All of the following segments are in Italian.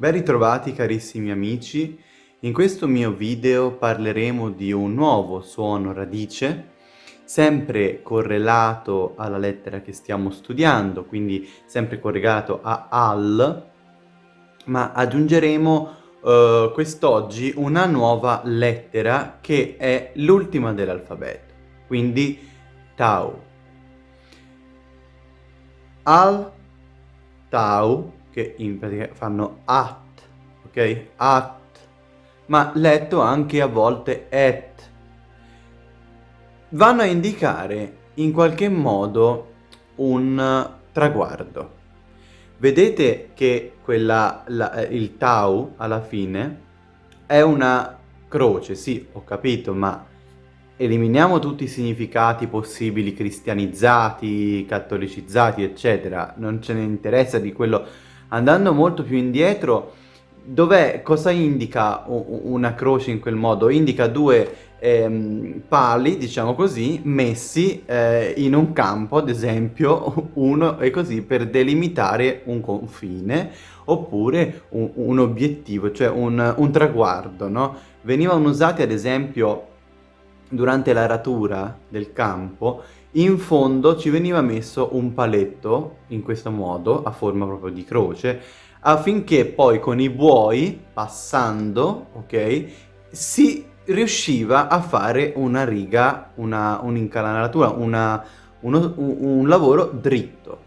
Ben ritrovati carissimi amici, in questo mio video parleremo di un nuovo suono radice, sempre correlato alla lettera che stiamo studiando, quindi sempre correlato a al, ma aggiungeremo uh, quest'oggi una nuova lettera che è l'ultima dell'alfabeto, quindi tau. Al, tau, che in pratica fanno at, ok? At, ma letto anche a volte et. Vanno a indicare in qualche modo un traguardo. Vedete che quella, la, eh, il tau alla fine è una croce, sì, ho capito, ma eliminiamo tutti i significati possibili cristianizzati, catolicizzati, eccetera, non ce ne interessa di quello. Andando molto più indietro, dov'è, cosa indica una croce in quel modo? Indica due ehm, pali, diciamo così, messi eh, in un campo, ad esempio, uno e così, per delimitare un confine, oppure un, un obiettivo, cioè un, un traguardo, no? Venivano usati, ad esempio, durante l'aratura del campo, in fondo ci veniva messo un paletto, in questo modo, a forma proprio di croce, affinché poi con i buoi, passando, ok, si riusciva a fare una riga, una, uno, un, un, lavoro dritto,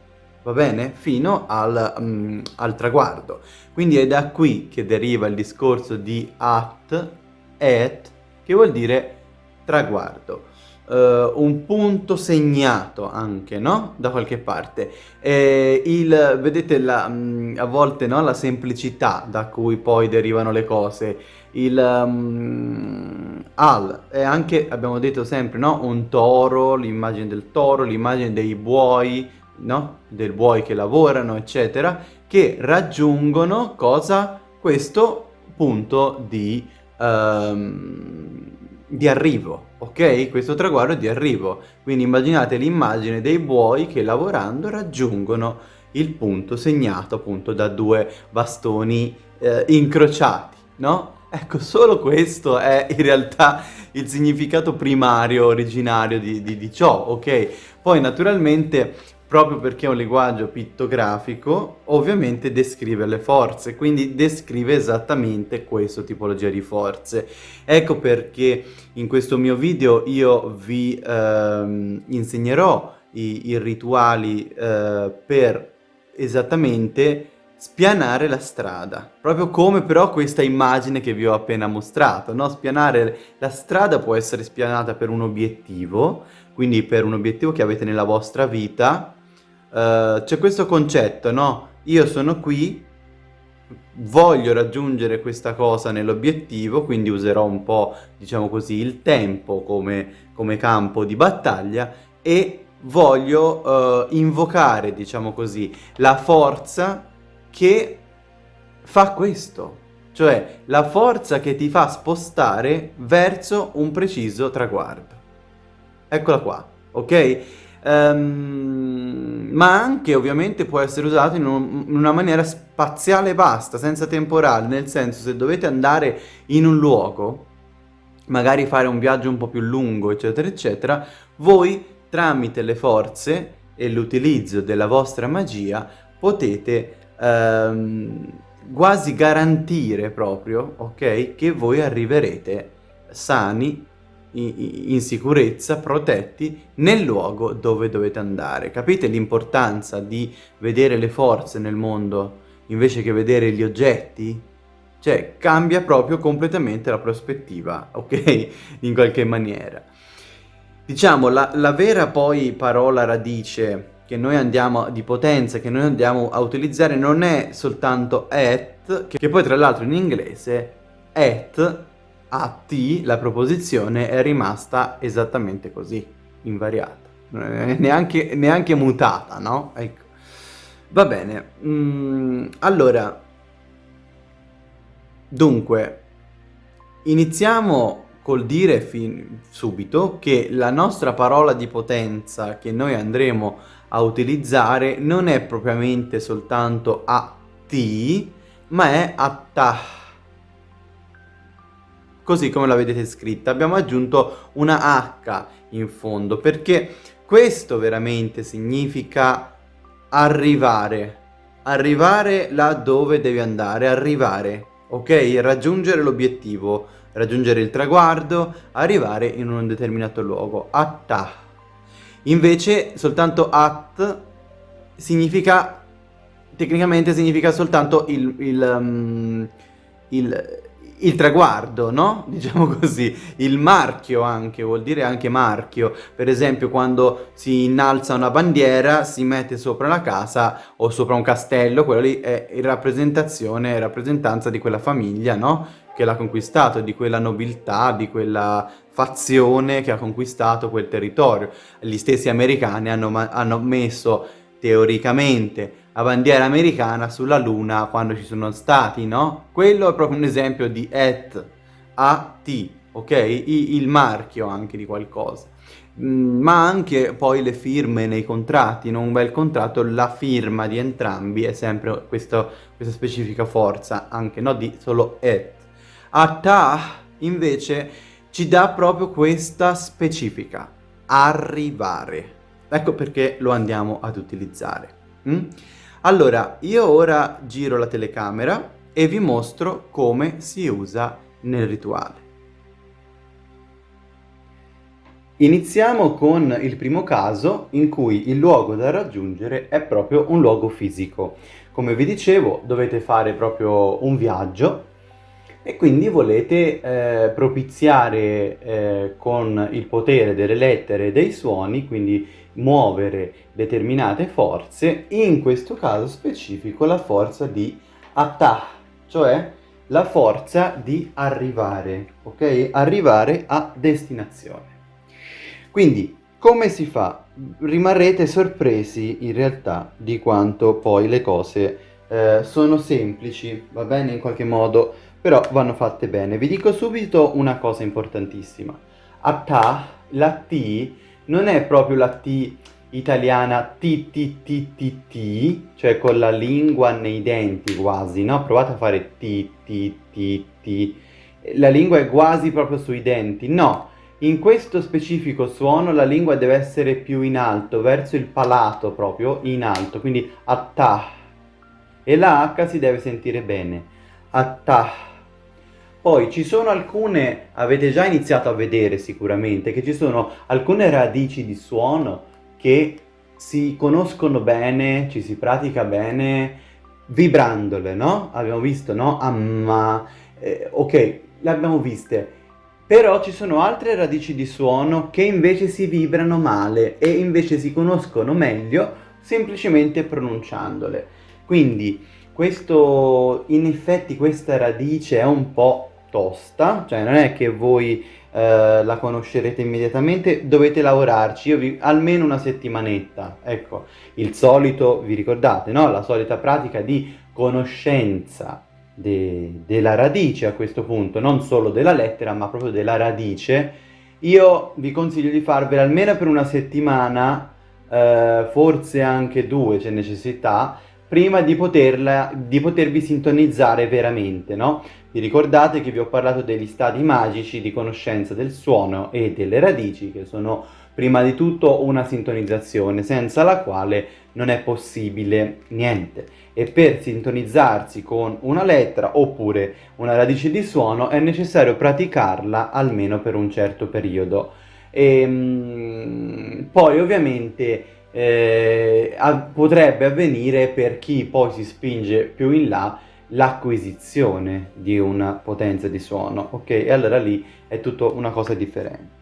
va bene? Fino al, um, al traguardo. Quindi è da qui che deriva il discorso di at, et, che vuol dire traguardo. Uh, un punto segnato anche, no? Da qualche parte. E il, vedete la, um, a volte no? la semplicità da cui poi derivano le cose. Il um, al è anche, abbiamo detto sempre, no? Un toro, l'immagine del toro, l'immagine dei buoi, no? Del buoi che lavorano, eccetera, che raggiungono cosa? Questo punto di... Um, di arrivo, ok? Questo traguardo è di arrivo. Quindi immaginate l'immagine dei buoi che lavorando raggiungono il punto segnato appunto da due bastoni eh, incrociati, no? Ecco, solo questo è in realtà il significato primario, originario di, di, di ciò, ok? Poi naturalmente proprio perché è un linguaggio pittografico, ovviamente descrive le forze, quindi descrive esattamente questa tipologia di forze. Ecco perché in questo mio video io vi ehm, insegnerò i, i rituali eh, per esattamente spianare la strada, proprio come però questa immagine che vi ho appena mostrato, no? Spianare la strada può essere spianata per un obiettivo, quindi per un obiettivo che avete nella vostra vita, uh, c'è questo concetto, no? Io sono qui, voglio raggiungere questa cosa nell'obiettivo, quindi userò un po', diciamo così, il tempo come, come campo di battaglia e voglio uh, invocare, diciamo così, la forza che fa questo, cioè la forza che ti fa spostare verso un preciso traguardo. Eccola qua, ok? Um, ma anche ovviamente può essere usato in, un, in, una maniera spaziale basta, senza temporale, nel senso se dovete andare in un luogo, magari fare un viaggio un po' più lungo, eccetera, eccetera, voi tramite le forze e l'utilizzo della vostra magia potete um, quasi garantire proprio, ok, che voi arriverete sani in sicurezza, protetti nel luogo dove dovete andare. Capite l'importanza di vedere le forze nel mondo invece che vedere gli oggetti? Cioè cambia proprio completamente la prospettiva, ok? In qualche maniera. Diciamo, la, la vera poi parola radice che noi andiamo, di potenza, che noi andiamo a utilizzare non è soltanto at, che, poi tra l'altro in inglese at a T la proposizione è rimasta esattamente così, invariata, neanche, neanche mutata, no? Ecco. Va bene, mm, allora, dunque, iniziamo col dire subito che la nostra parola di potenza che noi andremo a utilizzare non è propriamente soltanto a T, ma è atta. Così come la vedete scritta. Abbiamo aggiunto una H in fondo perché questo veramente significa arrivare. Arrivare là dove devi andare, arrivare, ok? Raggiungere l'obiettivo, raggiungere il traguardo, arrivare in un determinato luogo. Atta. Invece soltanto at significa tecnicamente significa soltanto il, il, um, il, il, traguardo, no? Diciamo così, il marchio anche, vuol dire anche marchio. Per esempio quando si innalza una bandiera, si mette sopra la casa o sopra un castello, quello lì è rappresentazione, rappresentanza di quella famiglia, no? Che l'ha conquistato, di quella nobiltà, di quella fazione che ha conquistato quel territorio. Gli stessi americani hanno, hanno messo teoricamente la bandiera americana sulla luna quando ci sono stati, no? Quello è proprio un esempio di at, at, ok? I, il marchio anche di qualcosa. Mm, ma anche poi le firme nei contratti, in un bel contratto la firma di entrambi è sempre questo, questa specifica forza, anche no di solo at. Ata invece ci dà proprio questa specifica, arrivare. Ecco perché lo andiamo ad utilizzare. Mm? Allora, io ora giro la telecamera e vi mostro come si usa nel rituale. Iniziamo con il primo caso in cui il luogo da raggiungere è proprio un luogo fisico. Come vi dicevo dovete fare proprio un viaggio e quindi volete eh, propiziare eh, con il potere delle lettere e dei suoni, quindi muovere determinate forze, in questo caso specifico la forza di attah, cioè la forza di arrivare, ok? Arrivare a destinazione. Quindi, come si fa? Rimarrete sorpresi in realtà di quanto poi le cose eh, sono semplici, va bene in qualche modo, però vanno fatte bene. Vi dico subito una cosa importantissima. Attah, la T non è proprio la T italiana T T T T T, cioè con la lingua nei denti quasi, no? Provate a fare T T T T. La lingua è quasi proprio sui denti. No, in questo specifico suono la lingua deve essere più in alto, verso il palato proprio, in alto, quindi attah. E la H si deve sentire bene. Attah. Poi ci sono alcune, avete già iniziato a vedere sicuramente, che ci sono alcune radici di suono che si conoscono bene, ci si pratica bene vibrandole, no? Abbiamo visto, no? Amma, eh, ok, le abbiamo viste. Però ci sono altre radici di suono che invece si vibrano male e invece si conoscono meglio semplicemente pronunciandole. Quindi questo, in effetti questa radice è un po' tosta, cioè non è che voi eh, la conoscerete immediatamente, dovete lavorarci, io vi, almeno una settimanetta, ecco, il solito, vi ricordate, no? La solita pratica di conoscenza de, della radice a questo punto, non solo della lettera, ma proprio della radice, io vi consiglio di farvela almeno per una settimana, eh, forse anche due c'è necessità, prima di, poterla, di potervi sintonizzare veramente, no? Vi ricordate che vi ho parlato degli stati magici di conoscenza del suono e delle radici, che sono prima di tutto una sintonizzazione, senza la quale non è possibile niente. E per sintonizzarsi con una lettera oppure una radice di suono è necessario praticarla almeno per un certo periodo. E, ehm, poi ovviamente eh, potrebbe avvenire per chi poi si spinge più in là l'acquisizione di una potenza di suono, ok? E allora lì è tutto una cosa differente.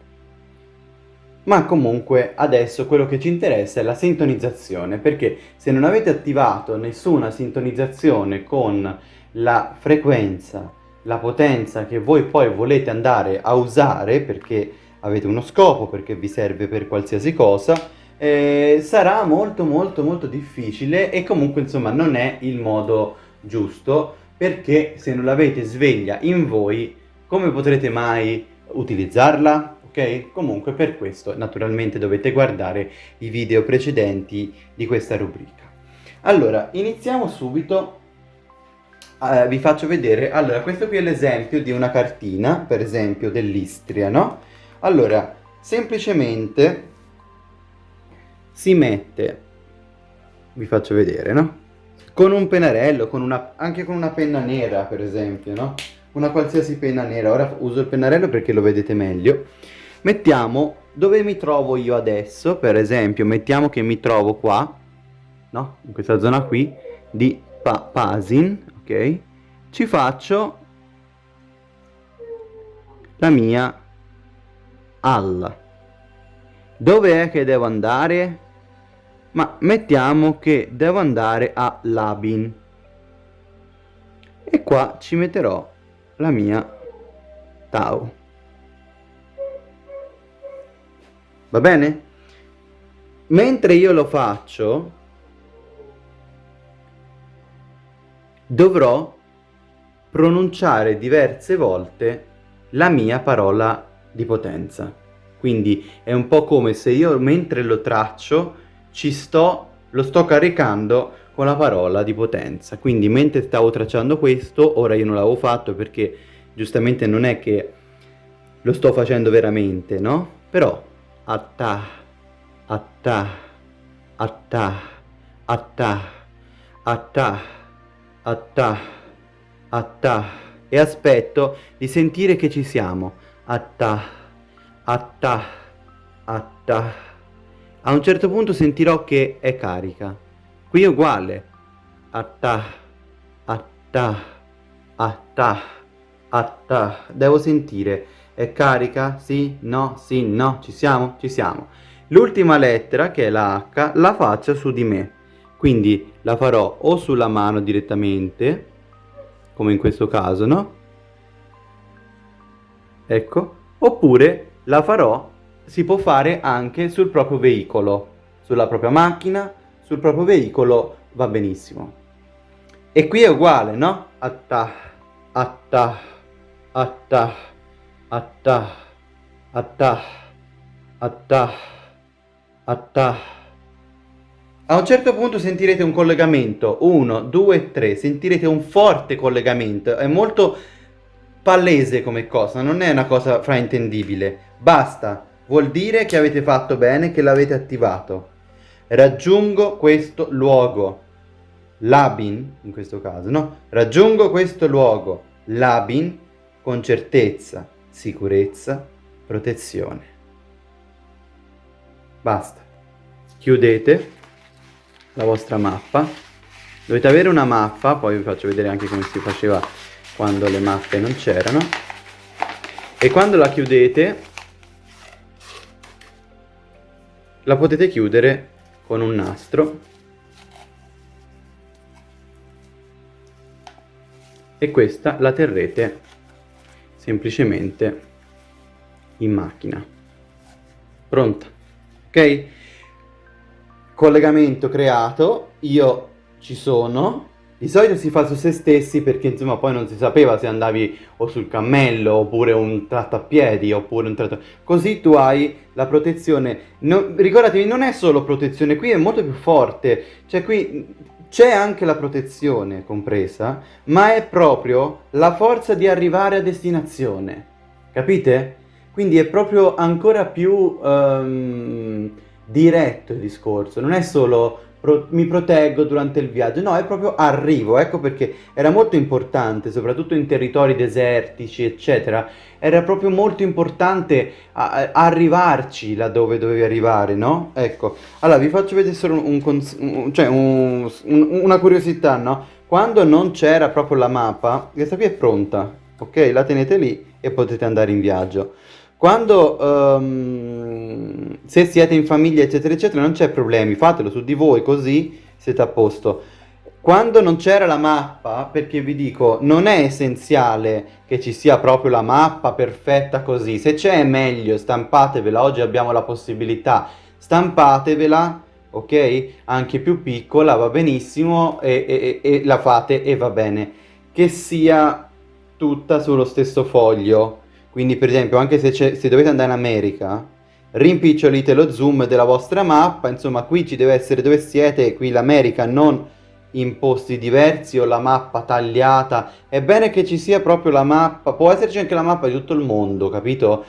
Ma comunque adesso quello che ci interessa è la sintonizzazione, perché se non avete attivato nessuna sintonizzazione con la frequenza, la potenza che voi poi volete andare a usare, perché avete uno scopo, perché vi serve per qualsiasi cosa, eh, sarà molto molto molto difficile e comunque insomma non è il modo giusto perché se non l'avete sveglia in voi come potrete mai utilizzarla? Ok? Comunque per questo naturalmente dovete guardare i video precedenti di questa rubrica. Allora, iniziamo subito eh, vi faccio vedere, allora questo qui è l'esempio di una cartina, per esempio dell'Istria, no? Allora, semplicemente si mette, vi faccio vedere, no? Con un pennarello, con una, anche con una penna nera, per esempio, no? Una qualsiasi penna nera, ora uso il pennarello perché lo vedete meglio. Mettiamo dove mi trovo io adesso, per esempio, mettiamo che mi trovo qua, no? In questa zona qui, di pa Pasin, ok? Ci faccio la mia alla. Dove è che devo andare? Ma mettiamo che devo andare a Labin. E qua ci metterò la mia Tau. Va bene? Mentre io lo faccio, dovrò pronunciare diverse volte la mia parola di potenza. Quindi è un po' come se io mentre lo traccio ci sto, lo sto caricando con la parola di potenza. Quindi mentre stavo tracciando questo, ora io non l'avevo fatto perché giustamente non è che lo sto facendo veramente, no? Però atta, atta, atta, atta, atta, atta, atta e aspetto di sentire che ci siamo. Atta, atta, atta. A un certo punto sentirò che è carica. Qui è uguale. Atta, atta, atta, atta. Devo sentire. È carica? Sì? No? Sì? No? Ci siamo? Ci siamo. L'ultima lettera, che è la H, la faccio su di me. Quindi la farò o sulla mano direttamente, come in questo caso, no? Ecco. Oppure la farò si può fare anche sul proprio veicolo, sulla propria macchina, sul proprio veicolo va benissimo. E qui è uguale, no? Atta, atta, atta, atta, atta, atta, atta. A un certo punto sentirete un collegamento, 1, 2, 3, sentirete un forte collegamento, è molto palese come cosa, non è una cosa fraintendibile, basta Vuol dire che avete fatto bene, che l'avete attivato. Raggiungo questo luogo. Labin, in questo caso, no? Raggiungo questo luogo. Labin con certezza, sicurezza, protezione. Basta. Chiudete la vostra mappa. Dovete avere una mappa, poi vi faccio vedere anche come si faceva quando le mappe non c'erano. E quando la chiudete la potete chiudere con un nastro. E questa la terrete semplicemente in macchina. Pronta. Ok? Collegamento creato. Io ci sono di solito si fa su se stessi perché insomma poi non si sapeva se andavi o sul cammello oppure un tratto a piedi oppure un tratto... Così tu hai la protezione. No, ricordatevi, non è solo protezione, qui è molto più forte. Cioè qui c'è anche la protezione compresa, ma è proprio la forza di arrivare a destinazione. Capite? Quindi è proprio ancora più um, diretto il discorso. Non è solo pro mi proteggo durante il viaggio, no, è proprio arrivo, ecco perché era molto importante, soprattutto in territori desertici, eccetera, era proprio molto importante arrivarci laddove dovevi arrivare, no? Ecco, allora vi faccio vedere solo un, un, cioè un, una curiosità, no? Quando non c'era proprio la mappa, questa qui è pronta, ok? La tenete lì e potete andare in viaggio. Quando, um, se siete in famiglia eccetera eccetera non c'è problemi, fatelo su di voi così siete a posto. Quando non c'era la mappa, perché vi dico, non è essenziale che ci sia proprio la mappa perfetta così, se c'è è meglio, stampatevela, oggi abbiamo la possibilità, stampatevela, ok? Anche più piccola, va benissimo, e, e, e la fate e va bene. Che sia tutta sullo stesso foglio, quindi per esempio anche se, se dovete andare in America, rimpicciolite lo zoom della vostra mappa, insomma qui ci deve essere dove siete, qui l'America, non in posti diversi o la mappa tagliata, è bene che ci sia proprio la mappa, può esserci anche la mappa di tutto il mondo, capito?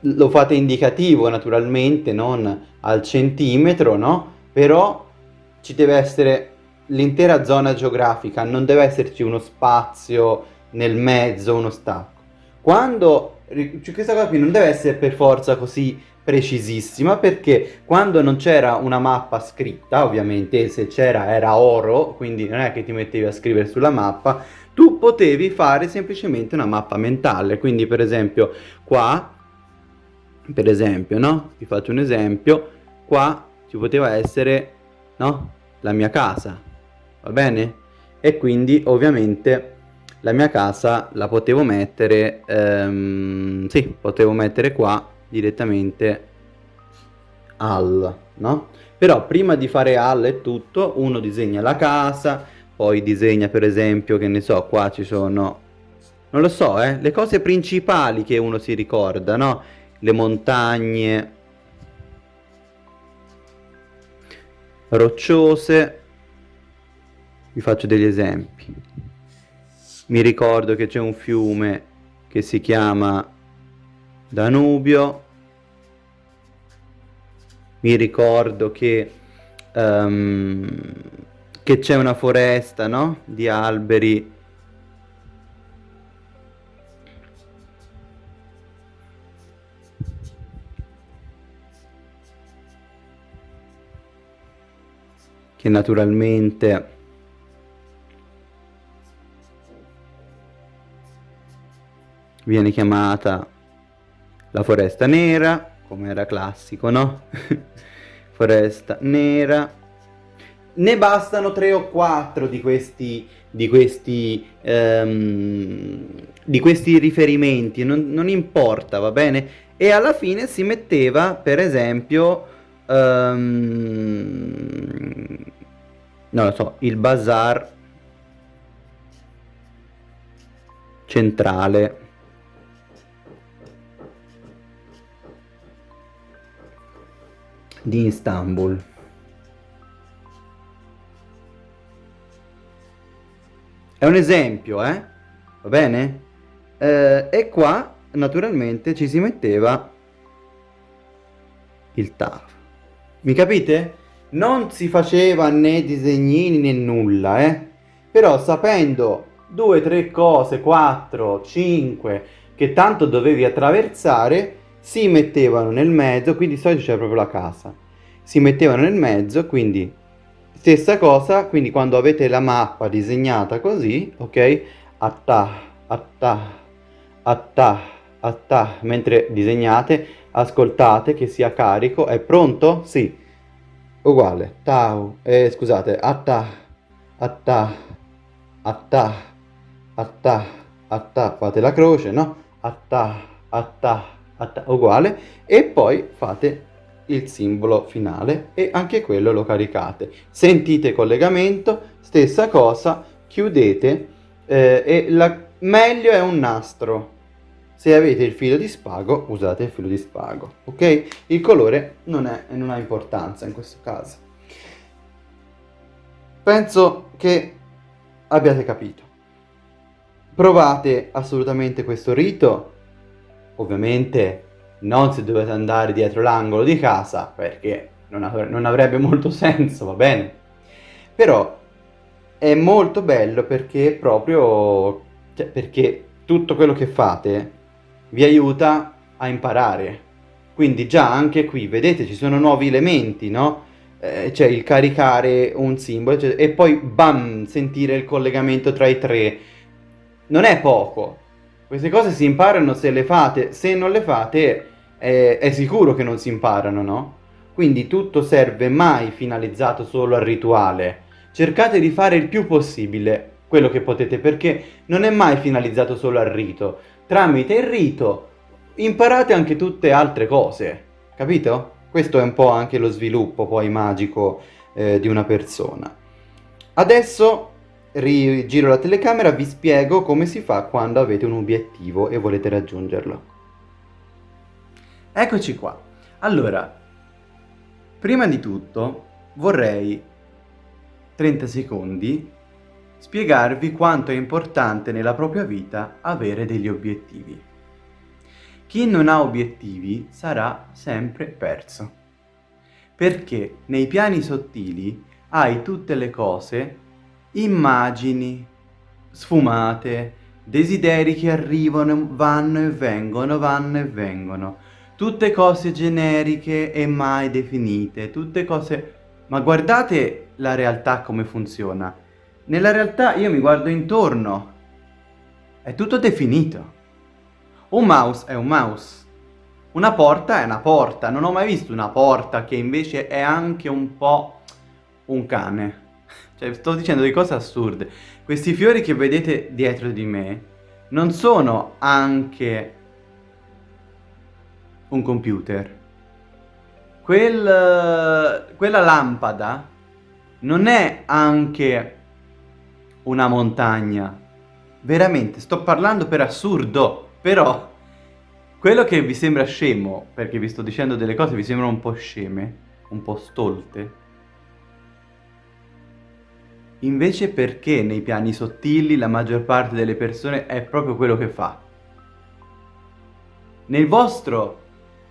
Lo fate indicativo naturalmente, non al centimetro, no? Però ci deve essere l'intera zona geografica, non deve esserci uno spazio nel mezzo, uno stacco. Quando, cioè questa cosa qui non deve essere per forza così precisissima perché quando non c'era una mappa scritta, ovviamente se c'era era oro, quindi non è che ti mettevi a scrivere sulla mappa, tu potevi fare semplicemente una mappa mentale, quindi per esempio qua, per esempio, no? Ti faccio un esempio, qua ci poteva essere, no? La mia casa, va bene? E quindi ovviamente la mia casa la potevo mettere, ehm, sì, potevo mettere qua direttamente al, no? Però prima di fare al e tutto, uno disegna la casa, poi disegna per esempio, che ne so, qua ci sono, non lo so, eh, le cose principali che uno si ricorda, no? Le montagne rocciose, vi faccio degli esempi. Mi ricordo che c'è un fiume che si chiama Danubio. Mi ricordo che, um, che c'è una foresta, no? Di alberi che naturalmente viene chiamata la foresta nera, come era classico, no? foresta nera. Ne bastano tre o quattro di questi, di questi, um, di questi riferimenti, non, non, importa, va bene? E alla fine si metteva, per esempio, um, non lo so, il bazar centrale di Istanbul. È un esempio, eh? Va bene? Eh, e qua, naturalmente, ci si metteva il TAF. Mi capite? Non si faceva né disegnini né nulla, eh? Però sapendo due, tre cose, quattro, cinque, che tanto dovevi attraversare, si mettevano nel mezzo, qui di solito c'è proprio la casa, si mettevano nel mezzo, quindi stessa cosa, quindi quando avete la mappa disegnata così, ok, atta, atta, atta, atta, mentre disegnate, ascoltate che sia carico, è pronto? Sì, uguale, tau, eh, scusate, atta, atta, atta, atta, atta, fate la croce, no? Atta, atta, uguale e poi fate il simbolo finale e anche quello lo caricate. Sentite collegamento, stessa cosa, chiudete eh, e la, meglio è un nastro. Se avete il filo di spago, usate il filo di spago, ok? Il colore non, è, non ha importanza in questo caso. Penso che abbiate capito. Provate assolutamente questo rito Ovviamente non se dovete andare dietro l'angolo di casa perché non, av non avrebbe molto senso, va bene? Però è molto bello perché proprio cioè, perché tutto quello che fate vi aiuta a imparare. Quindi già anche qui, vedete, ci sono nuovi elementi, no? Eh, cioè il caricare un simbolo cioè, e poi bam, sentire il collegamento tra i tre. Non è poco, queste cose si imparano se le fate, se non le fate è, è sicuro che non si imparano, no? Quindi tutto serve mai finalizzato solo al rituale. Cercate di fare il più possibile quello che potete perché non è mai finalizzato solo al rito. Tramite il rito imparate anche tutte altre cose, capito? Questo è un po' anche lo sviluppo poi magico eh, di una persona. Adesso rigiro la telecamera, vi spiego come si fa quando avete un obiettivo e volete raggiungerlo. Eccoci qua. Allora, prima di tutto vorrei 30 secondi spiegarvi quanto è importante nella propria vita avere degli obiettivi. Chi non ha obiettivi sarà sempre perso, perché nei piani sottili hai tutte le cose, immagini, sfumate, desideri che arrivano, vanno e vengono, vanno e vengono, tutte cose generiche e mai definite, tutte cose... Ma guardate la realtà come funziona. Nella realtà io mi guardo intorno. È tutto definito. Un mouse è un mouse. Una porta è una porta. Non ho mai visto una porta che invece è anche un po' un cane. Cioè, sto dicendo delle cose assurde. Questi fiori che vedete dietro di me non sono anche un computer. Quel, quella lampada non è anche una montagna. Veramente, sto parlando per assurdo, però quello che vi sembra scemo, perché vi sto dicendo delle cose che vi sembrano un po' sceme, un po' stolte, invece perché nei piani sottili la maggior parte delle persone è proprio quello che fa. Nel vostro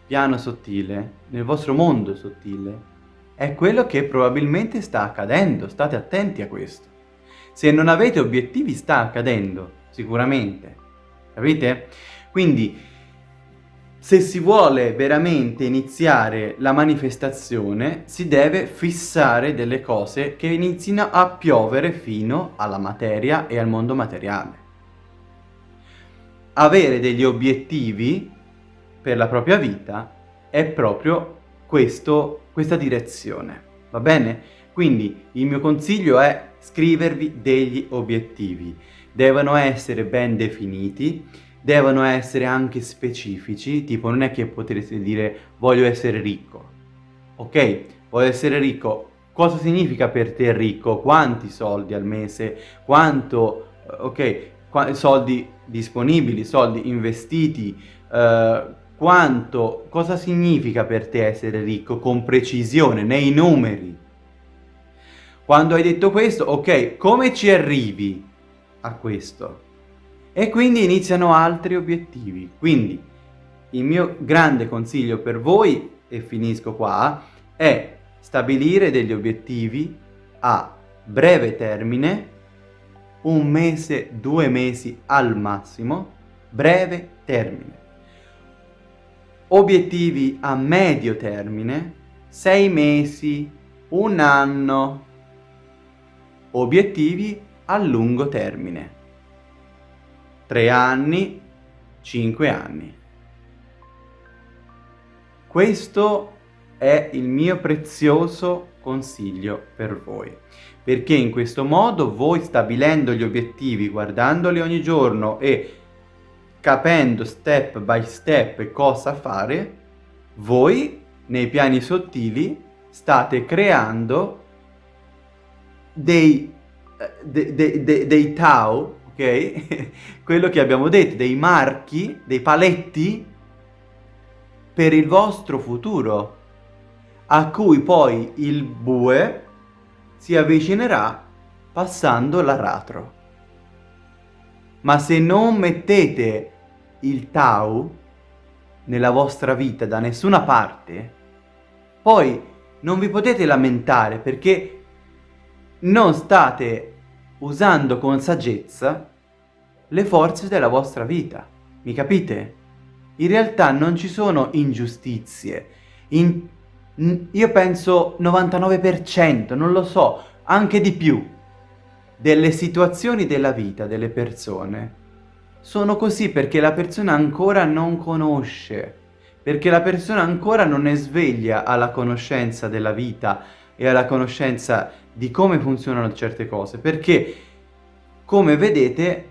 piano sottile, nel vostro mondo sottile, è quello che probabilmente sta accadendo, state attenti a questo. Se non avete obiettivi sta accadendo, sicuramente. Capite? Quindi, se si vuole veramente iniziare la manifestazione, si deve fissare delle cose che inizino a piovere fino alla materia e al mondo materiale. Avere degli obiettivi per la propria vita è proprio questo, questa direzione, va bene? Quindi il mio consiglio è scrivervi degli obiettivi. Devono essere ben definiti, devono essere anche specifici, tipo non è che potete dire voglio essere ricco. Ok, voglio essere ricco. Cosa significa per te ricco? Quanti soldi al mese? Quanto, eh, ok, qu soldi disponibili, soldi investiti, uh, quanto, cosa significa per te essere ricco con precisione, nei numeri? Quando hai detto questo, ok, come ci arrivi a questo? E quindi iniziano altri obiettivi. Quindi il mio grande consiglio per voi, e finisco qua, è stabilire degli obiettivi a breve termine, un mese, due mesi al massimo, breve termine. Obiettivi a medio termine, sei mesi, un anno, Obiettivi a lungo termine. 3 anni, 5 anni. Questo è il mio prezioso consiglio per voi, perché in questo modo voi stabilendo gli obiettivi, guardandoli ogni giorno e capendo step by step cosa fare, voi nei piani sottili state creando dei, eh, de, de, de, dei tau, ok? Quello che abbiamo detto, dei marchi, dei paletti per il vostro futuro, a cui poi il bue si avvicinerà passando l'aratro. Ma se non mettete il tau nella vostra vita da nessuna parte, poi non vi potete lamentare perché non state usando con saggezza le forze della vostra vita. Mi capite? In realtà non ci sono ingiustizie. In, io penso 99%, non lo so, anche di più, delle situazioni della vita delle persone sono così perché la persona ancora non conosce, perché la persona ancora non è sveglia alla conoscenza della vita e alla conoscenza di come funzionano certe cose, perché come vedete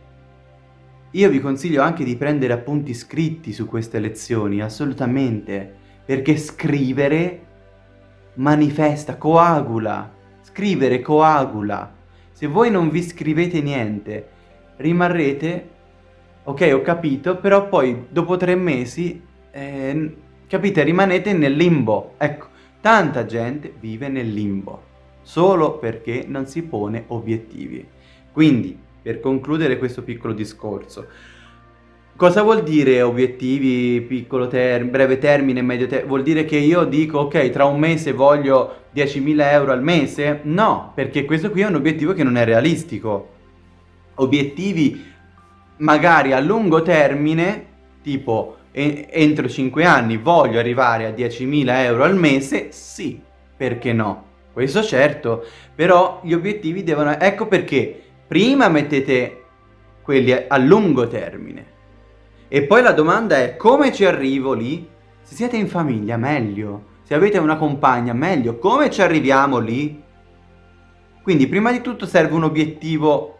io vi consiglio anche di prendere appunti scritti su queste lezioni, assolutamente, perché scrivere manifesta, coagula, scrivere coagula. Se voi non vi scrivete niente, rimarrete, ok ho capito, però poi dopo tre mesi, eh, capite, rimanete nel limbo. Ecco, tanta gente vive nel limbo. solo perché non si pone obiettivi. Quindi, per concludere questo piccolo discorso, cosa vuol dire obiettivi, piccolo termine, breve termine, medio termine? Vuol dire che io dico, ok, tra un mese voglio 10.000 euro al mese? No, perché questo qui è un obiettivo che non è realistico. Obiettivi magari a lungo termine, tipo entro 5 anni voglio arrivare a 10.000 euro al mese, sì, perché no? Questo certo, però gli obiettivi devono... Ecco perché prima mettete quelli a lungo termine e poi la domanda è come ci arrivo lì? Se siete in famiglia meglio, se avete una compagna meglio, come ci arriviamo lì? Quindi prima di tutto serve un obiettivo,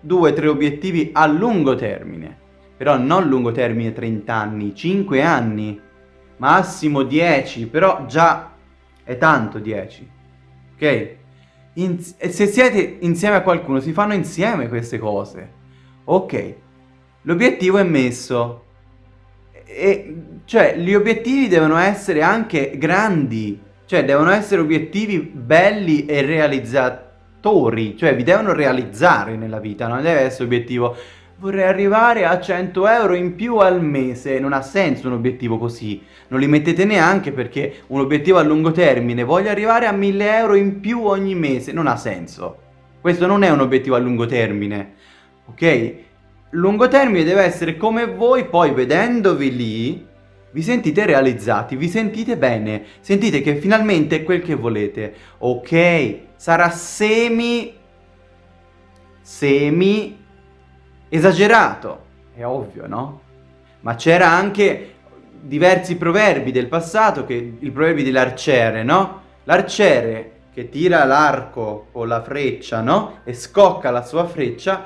due, tre obiettivi a lungo termine però non lungo termine 30 anni, 5 anni, massimo 10, però già è tanto 10, ok? In se siete insieme a qualcuno si fanno insieme queste cose, ok? L'obiettivo è messo, e, cioè gli obiettivi devono essere anche grandi, cioè devono essere obiettivi belli e realizzatori, cioè vi devono realizzare nella vita, non deve essere obiettivo vorrei arrivare a 100 euro in più al mese. Non ha senso un obiettivo così. Non li mettete neanche perché un obiettivo a lungo termine, voglio arrivare a 1000 euro in più ogni mese. Non ha senso. Questo non è un obiettivo a lungo termine. Ok? Lungo termine deve essere come voi, poi vedendovi lì, vi sentite realizzati, vi sentite bene, sentite che finalmente è quel che volete. Ok, sarà semi... Semi esagerato, è ovvio, no? Ma c'era anche diversi proverbi del passato, che, i proverbi dell'arciere, no? L'arciere che tira l'arco con la freccia, no? E scocca la sua freccia,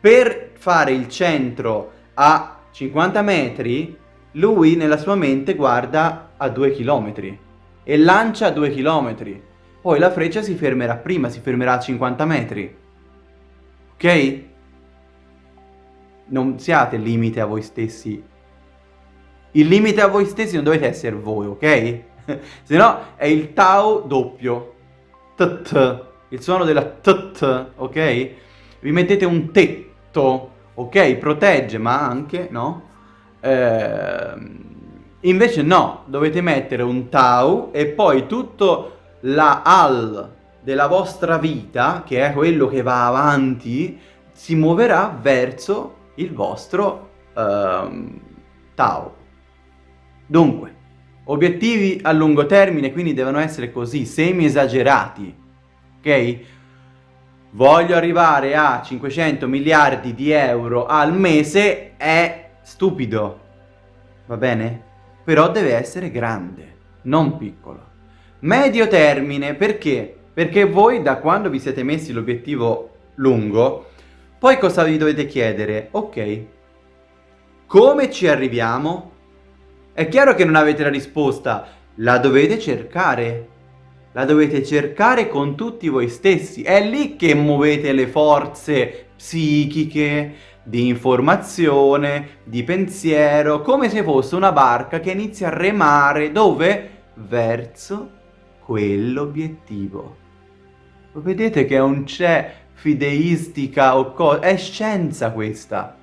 per fare il centro a 50 metri, lui nella sua mente guarda a 2 km e lancia a 2 km. Poi la freccia si fermerà prima, si fermerà a 50 metri. Ok? non siate limite a voi stessi. Il limite a voi stessi non dovete essere voi, ok? Se no è il tau doppio. Tt. Il suono della tt, ok? Vi mettete un tetto, ok? Protegge, ma anche, no? Eh, invece no, dovete mettere un tau e poi tutto la al della vostra vita, che è quello che va avanti, si muoverà verso il vostro uh, Tao. Dunque, obiettivi a lungo termine quindi devono essere così, semi esagerati, ok? Voglio arrivare a 500 miliardi di euro al mese, è stupido, va bene? Però deve essere grande, non piccolo. Medio termine, perché? Perché voi da quando vi siete messi l'obiettivo lungo, poi cosa vi dovete chiedere? Ok, come ci arriviamo? È chiaro che non avete la risposta, la dovete cercare. La dovete cercare con tutti voi stessi. È lì che muovete le forze psichiche, di informazione, di pensiero, come se fosse una barca che inizia a remare dove? Verso quell'obiettivo. Vedete che non c'è fideistica o cosa, è scienza questa.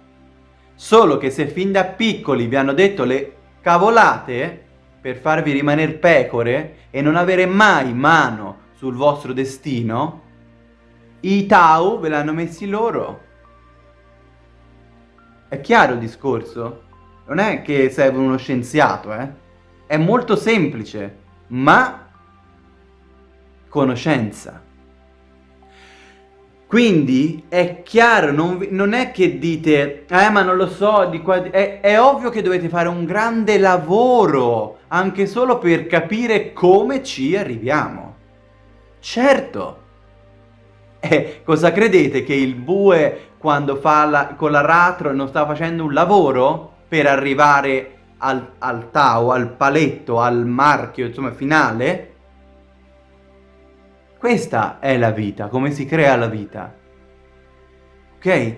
Solo che se fin da piccoli vi hanno detto le cavolate per farvi rimanere pecore e non avere mai mano sul vostro destino, i Tau ve l'hanno messi loro. È chiaro il discorso? Non è che serve uno scienziato, eh? È molto semplice, ma conoscenza. Quindi è chiaro, non, non, è che dite, eh ma non lo so, di qua, è, è ovvio che dovete fare un grande lavoro, anche solo per capire come ci arriviamo. Certo. Eh, cosa credete che il bue quando fa la, con l'aratro non sta facendo un lavoro per arrivare al, al tau, al paletto, al marchio, insomma, finale? Questa è la vita, come si crea la vita. Ok?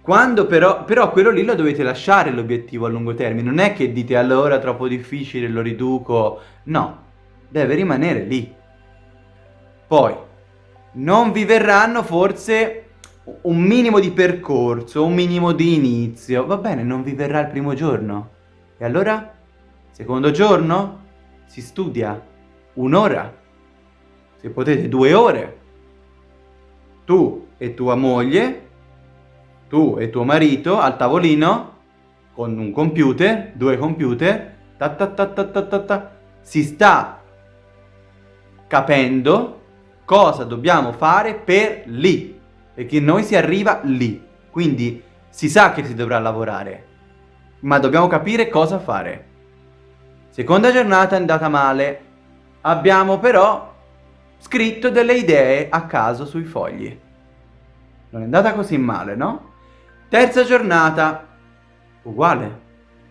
Quando però, però quello lì lo dovete lasciare l'obiettivo a lungo termine, non è che dite allora troppo difficile, lo riduco, no, deve rimanere lì. Poi, non vi verranno forse un minimo di percorso, un minimo di inizio. Va bene, non vi verrà il primo giorno. E allora? Secondo giorno? Si studia un'ora. Se potete due ore. Tu e tua moglie, tu e tuo marito al tavolino, con un computer, due computer, ta ta ta ta ta ta, ta si sta capendo cosa dobbiamo fare per lì, perché noi si arriva lì, quindi si sa che si dovrà lavorare, ma dobbiamo capire cosa fare. Seconda giornata è andata male, abbiamo però scritto delle idee a caso sui fogli. Non è andata così male, no? Terza giornata, uguale,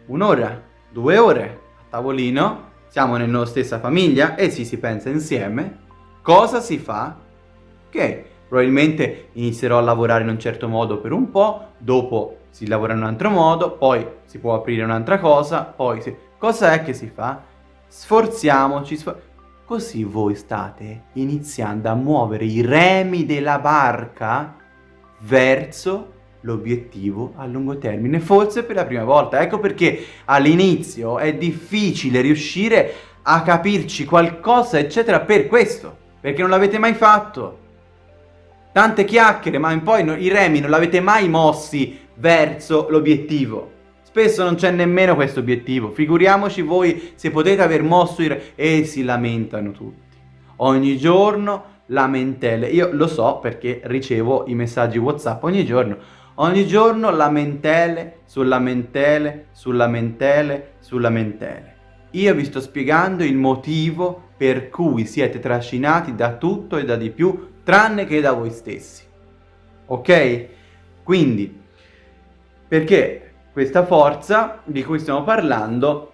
un'ora, due ore a tavolino, siamo nella stessa famiglia e sì, si pensa insieme, cosa si fa? Che probabilmente inizierò a lavorare in un certo modo per un po', dopo si lavora in un altro modo, poi si può aprire un'altra cosa, poi si... Cosa è che si fa? Sforziamoci, sfor... così voi state iniziando a muovere i remi della barca verso l'obiettivo a lungo termine, forse per la prima volta. Ecco perché all'inizio è difficile riuscire a capirci qualcosa, eccetera, per questo, perché non l'avete mai fatto. Tante chiacchiere, ma poi no, i remi non l'avete mai mossi verso l'obiettivo. Spesso non c'è nemmeno questo obiettivo, figuriamoci voi se potete aver mosso i e si lamentano tutti. Ogni giorno lamentele, io lo so perché ricevo i messaggi Whatsapp ogni giorno, Ogni giorno lamentele su lamentele su lamentele su lamentele. Io vi sto spiegando il motivo per cui siete trascinati da tutto e da di più, tranne che da voi stessi. Ok? Quindi, perché questa forza di cui stiamo parlando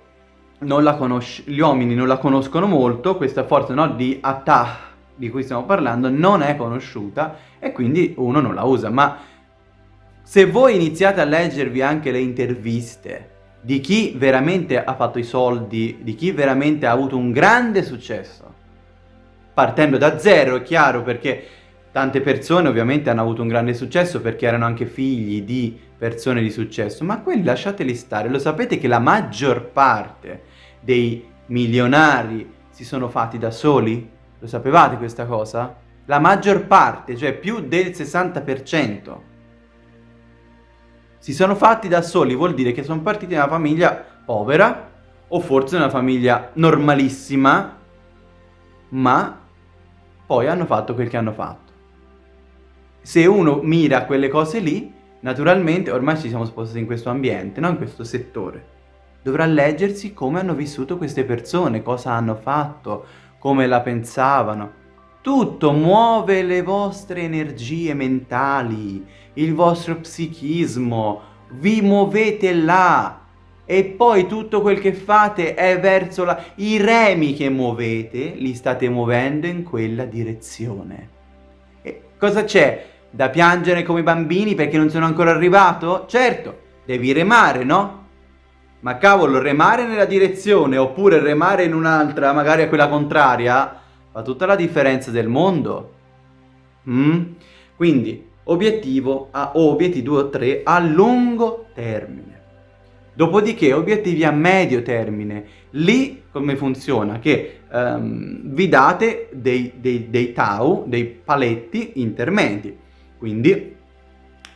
non la gli uomini non la conoscono molto, questa forza no, di Atah di cui stiamo parlando non è conosciuta e quindi uno non la usa, ma se voi iniziate a leggervi anche le interviste di chi veramente ha fatto i soldi, di chi veramente ha avuto un grande successo, partendo da zero, è chiaro, perché tante persone ovviamente hanno avuto un grande successo perché erano anche figli di persone di successo, ma quelli lasciateli stare, lo sapete che la maggior parte dei milionari si sono fatti da soli? Lo sapevate questa cosa? La maggior parte, cioè più del 60% si sono fatti da soli, vuol dire che sono partiti da una famiglia povera o forse una famiglia normalissima, ma poi hanno fatto quel che hanno fatto. Se uno mira quelle cose lì, naturalmente ormai ci siamo spostati in questo ambiente, no? in questo settore. Dovrà leggersi come hanno vissuto queste persone, cosa hanno fatto, come la pensavano. Tutto muove le vostre energie mentali, il vostro psichismo, vi muovete là e poi tutto quel che fate è verso la... i remi che muovete li state muovendo in quella direzione. E cosa c'è? Da piangere come bambini perché non sono ancora arrivato? Certo, devi remare, no? Ma cavolo, remare nella direzione oppure remare in un'altra, magari a quella contraria, fa tutta la differenza del mondo. Mm? Quindi, obiettivo a, obiettivi 2 o 3 a lungo termine. Dopodiché obiettivi a medio termine. Lì come funziona? Che um, vi date dei, dei, dei tau, dei paletti intermedi. Quindi,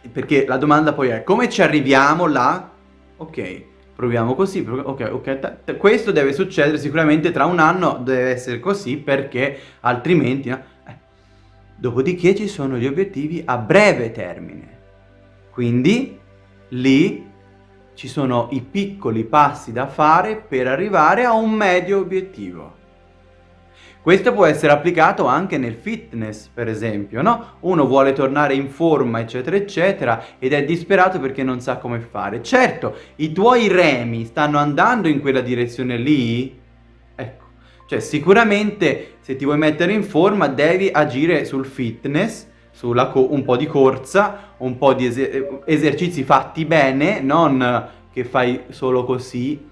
perché la domanda poi è come ci arriviamo là? Ok, proviamo così, ok, ok, questo deve succedere sicuramente tra un anno, deve essere così perché altrimenti... No? Dopodiché ci sono gli obiettivi a breve termine. Quindi lì ci sono i piccoli passi da fare per arrivare a un medio obiettivo. Questo può essere applicato anche nel fitness, per esempio, no? Uno vuole tornare in forma, eccetera, eccetera, ed è disperato perché non sa come fare. Certo, i tuoi remi stanno andando in quella direzione lì, cioè sicuramente se ti vuoi mettere in forma devi agire sul fitness, sulla un po' di corsa, un po' di eser esercizi fatti bene, non che fai solo così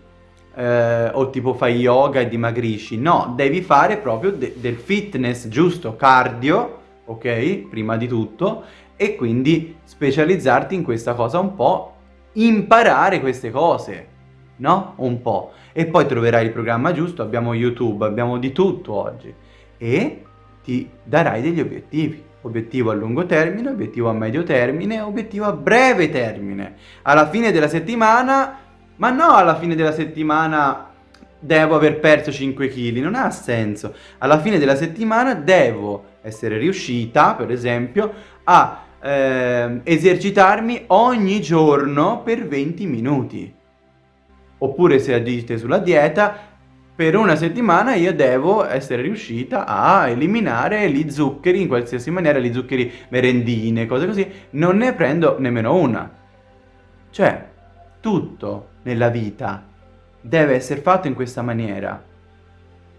eh, o tipo fai yoga e dimagrisci. No, devi fare proprio de del fitness giusto, cardio, ok? Prima di tutto, e quindi specializzarti in questa cosa un po', imparare queste cose, no? Un po'. E poi troverai il programma giusto, abbiamo YouTube, abbiamo di tutto oggi. E ti darai degli obiettivi. Obiettivo a lungo termine, obiettivo a medio termine, obiettivo a breve termine. Alla fine della settimana, ma no alla fine della settimana devo aver perso 5 kg, non ha senso. Alla fine della settimana devo essere riuscita, per esempio, a eh, esercitarmi ogni giorno per 20 minuti. Oppure se agite sulla dieta, per una settimana io devo essere riuscita a eliminare gli zuccheri in qualsiasi maniera, gli zuccheri merendine, cose così, non ne prendo nemmeno una. Cioè, tutto nella vita deve essere fatto in questa maniera.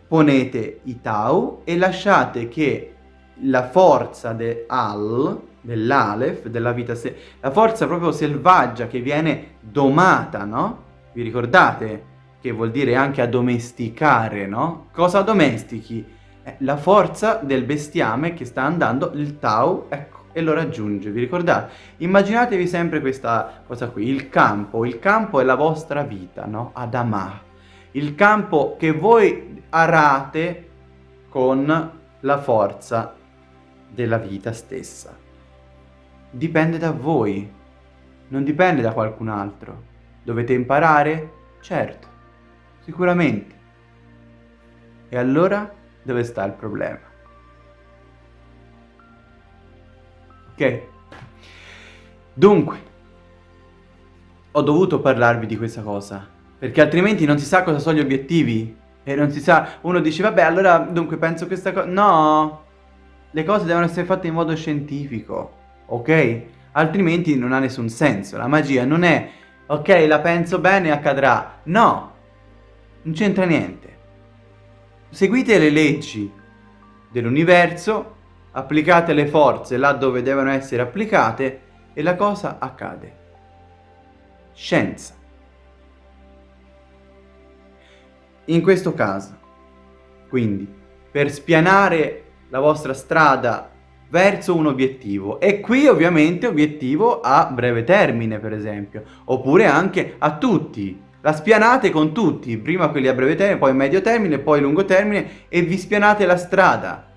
Ponete i tau e lasciate che la forza de al, dell'alef, della vita, la forza proprio selvaggia che viene domata, no? Vi ricordate? Che vuol dire anche addomesticare, no? Cosa domestichi? Eh, la forza del bestiame che sta andando, il tau, ecco, e lo raggiunge, vi ricordate? Immaginatevi sempre questa cosa qui, il campo, il campo è la vostra vita, no? Adamah, il campo che voi arate con la forza della vita stessa. Dipende da voi, non dipende da qualcun altro. Dovete imparare? Certo, sicuramente. E allora dove sta il problema? Ok? Dunque, ho dovuto parlarvi di questa cosa, perché altrimenti non si sa cosa sono gli obiettivi. E non si sa, uno dice, vabbè, allora, dunque, penso questa cosa... No! Le cose devono essere fatte in modo scientifico, ok? Altrimenti non ha nessun senso. La magia non è, ok, la penso bene, accadrà. No! Non c'entra niente. Seguite le leggi dell'universo applicate le forze là dove devono essere applicate e la cosa accade. Scienza. In questo caso, quindi, per spianare la vostra strada verso un obiettivo e qui ovviamente obiettivo a breve termine per esempio oppure anche a tutti la spianate con tutti prima quelli a breve termine poi medio termine poi lungo termine e vi spianate la strada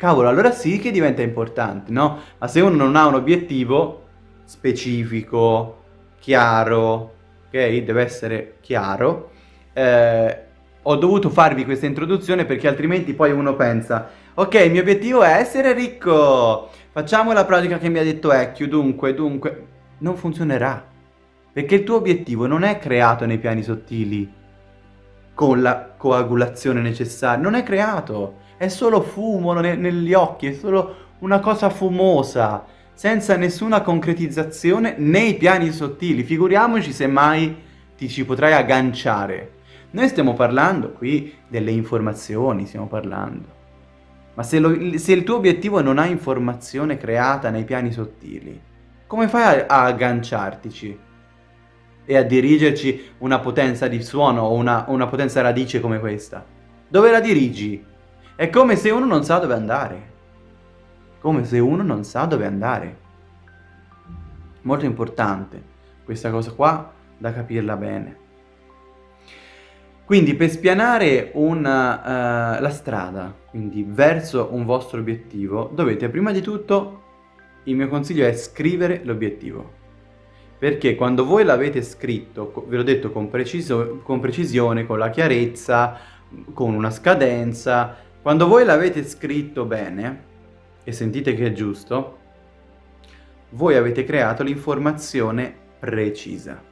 cavolo, allora sì che diventa importante, no? Ma se uno non ha un obiettivo specifico, chiaro, ok? Deve essere chiaro. Eh, ho dovuto farvi questa introduzione perché altrimenti poi uno pensa ok, il mio obiettivo è essere ricco, facciamo la pratica che mi ha detto Ecchio, dunque, dunque, non funzionerà. Perché il tuo obiettivo non è creato nei piani sottili con la coagulazione necessaria, non è creato è solo fumo ne negli occhi, è solo una cosa fumosa, senza nessuna concretizzazione nei piani sottili. Figuriamoci se mai ti ci potrai agganciare. Noi stiamo parlando qui delle informazioni, stiamo parlando. Ma se, lo, se il tuo obiettivo non ha informazione creata nei piani sottili, come fai a, a agganciartici? E a dirigerci una potenza di suono o una, una potenza radice come questa? Dove la dirigi? È come se uno non sa dove andare. Come se uno non sa dove andare. Molto importante questa cosa qua da capirla bene. Quindi per spianare una, uh, la strada, quindi verso un vostro obiettivo, dovete prima di tutto, il mio consiglio è scrivere l'obiettivo. Perché quando voi l'avete scritto, ve l'ho detto con, preciso, con precisione, con la chiarezza, con una scadenza, quando voi l'avete scritto bene, e sentite che è giusto, voi avete creato l'informazione precisa.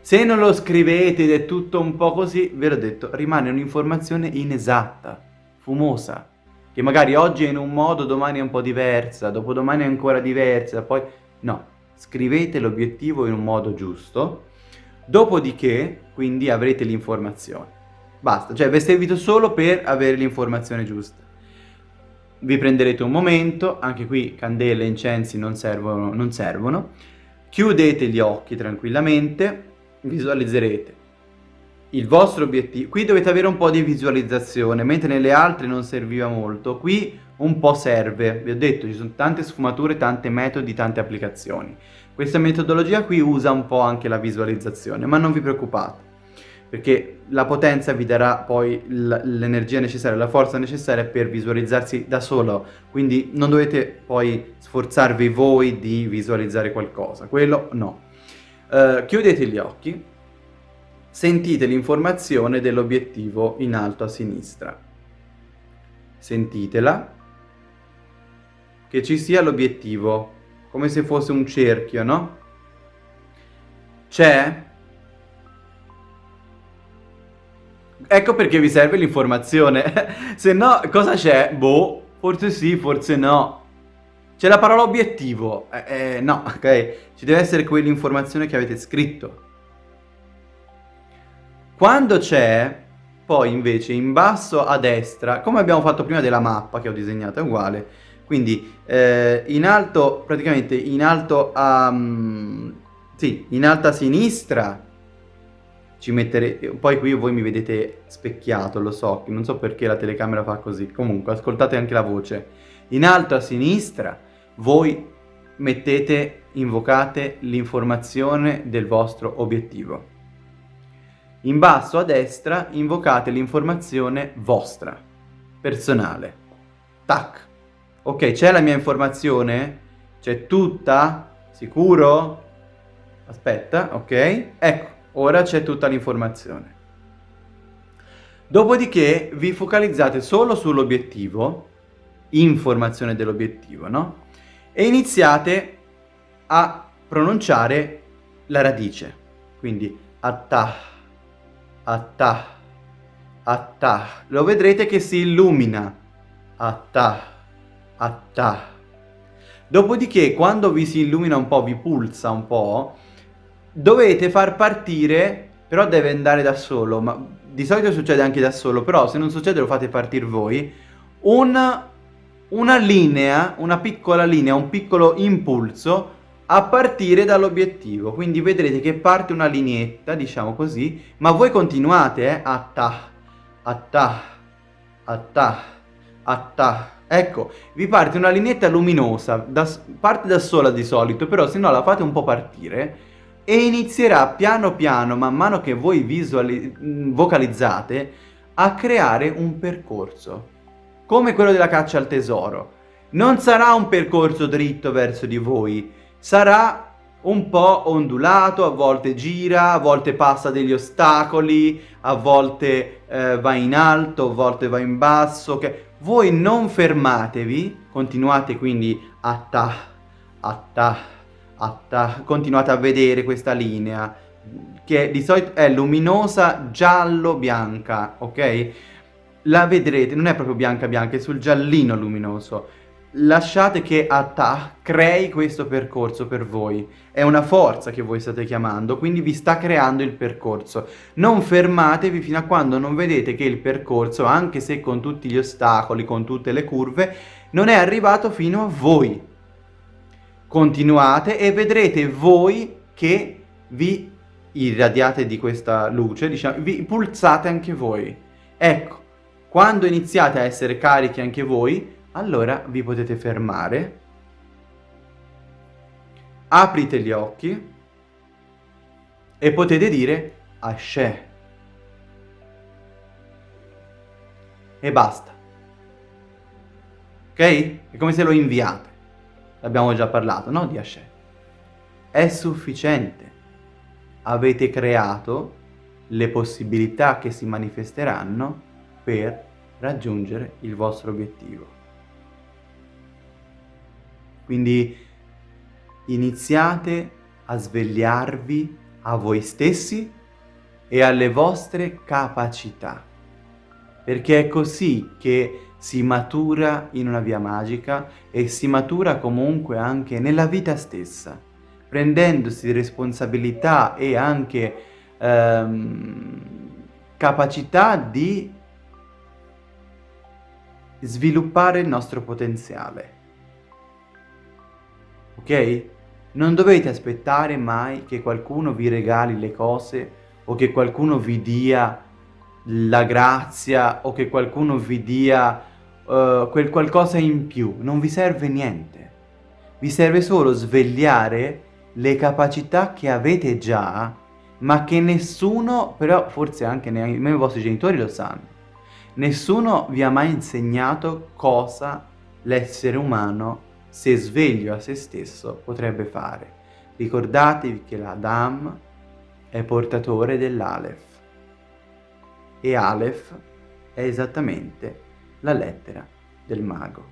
Se non lo scrivete ed è tutto un po' così, ve l'ho detto, rimane un'informazione inesatta, fumosa, che magari oggi è in un modo, domani è un po' diversa, dopodomani è ancora diversa, poi... No, scrivete l'obiettivo in un modo giusto, dopodiché, quindi, avrete l'informazione. Basta, cioè vi servito solo per avere l'informazione giusta. Vi prenderete un momento, anche qui candele e incensi non servono, non servono. Chiudete gli occhi tranquillamente, visualizzerete il vostro obiettivo, qui dovete avere un po' di visualizzazione, mentre nelle altre non serviva molto, qui un po' serve, vi ho detto ci sono tante sfumature, tante metodi, tante applicazioni. Questa metodologia qui usa un po' anche la visualizzazione, ma non vi preoccupate, perché la potenza vi darà poi l'energia necessaria, la forza necessaria per visualizzarsi da solo, quindi non dovete poi sforzarvi voi di visualizzare qualcosa, quello no. Uh, chiudete gli occhi sentite l'informazione dell'obiettivo in alto a sinistra. Sentitela, che ci sia l'obiettivo, come se fosse un cerchio, no? C'è? Ecco perché vi serve l'informazione. se no, cosa c'è? Boh, forse sì, forse no. C'è la parola obiettivo. Eh, eh, no, ok? Ci deve essere quell'informazione che avete scritto. Quando c'è, poi invece in basso a destra, come abbiamo fatto prima della mappa che ho disegnato, è uguale. Quindi eh, in alto, praticamente in alto a... Um, sì, in alto a sinistra ci metterete... Poi qui voi mi vedete specchiato, lo so, non so perché la telecamera fa così. Comunque, ascoltate anche la voce. In alto a sinistra voi mettete, invocate l'informazione del vostro obiettivo. In basso a destra invocate l'informazione vostra, personale. Tac. Ok, c'è la mia informazione? C'è tutta? Sicuro? Aspetta, ok. Ecco, ora c'è tutta l'informazione. Dopodiché vi focalizzate solo sull'obiettivo, informazione dell'obiettivo, no? E iniziate a pronunciare la radice. Quindi attah Attah, attah. Lo vedrete che si illumina. Attah, attah. Dopodiché, quando vi si illumina un po', vi pulsa un po', dovete far partire, però deve andare da solo, ma di solito succede anche da solo, però se non succede lo fate partire voi, una, una linea, una piccola linea, un piccolo impulso a partire dall'obiettivo. Quindi vedrete che parte una lineetta, diciamo così, ma voi continuate, eh, a ta, a ta. Ecco, vi parte una lineetta luminosa, da, parte da sola di solito, però se no la fate un po' partire e inizierà piano piano, man mano che voi visuali vocalizzate, a creare un percorso, come quello della caccia al tesoro. Non sarà un percorso dritto verso di voi, sarà un po' ondulato, a volte gira, a volte passa degli ostacoli, a volte eh, va in alto, a volte va in basso. Okay? Voi non fermatevi, continuate quindi a ta, a ta, a ta, continuate a vedere questa linea che di solito è luminosa giallo-bianca, ok? La vedrete, non è proprio bianca-bianca, è sul giallino luminoso lasciate che Atta crei questo percorso per voi. È una forza che voi state chiamando, quindi vi sta creando il percorso. Non fermatevi fino a quando non vedete che il percorso, anche se con tutti gli ostacoli, con tutte le curve, non è arrivato fino a voi. Continuate e vedrete voi che vi irradiate di questa luce, diciamo, vi pulsate anche voi. Ecco, quando iniziate a essere carichi anche voi, allora vi potete fermare, aprite gli occhi e potete dire Ashe. E basta. Ok? È come se lo inviate. L'abbiamo già parlato, no? Di Ashe. È sufficiente. Avete creato le possibilità che si manifesteranno per raggiungere il vostro obiettivo. Quindi iniziate a svegliarvi a voi stessi e alle vostre capacità, perché è così che si matura in una via magica e si matura comunque anche nella vita stessa, prendendosi responsabilità e anche ehm, capacità di sviluppare il nostro potenziale ok? Non dovete aspettare mai che qualcuno vi regali le cose o che qualcuno vi dia la grazia o che qualcuno vi dia uh, quel qualcosa in più, non vi serve niente. Vi serve solo svegliare le capacità che avete già, ma che nessuno, però forse anche nemmeno i vostri genitori lo sanno. Nessuno vi ha mai insegnato cosa l'essere umano, se sveglio a se stesso, potrebbe fare. Ricordatevi che l'Adam è portatore dell'Aleph e Aleph è esattamente la lettera del mago.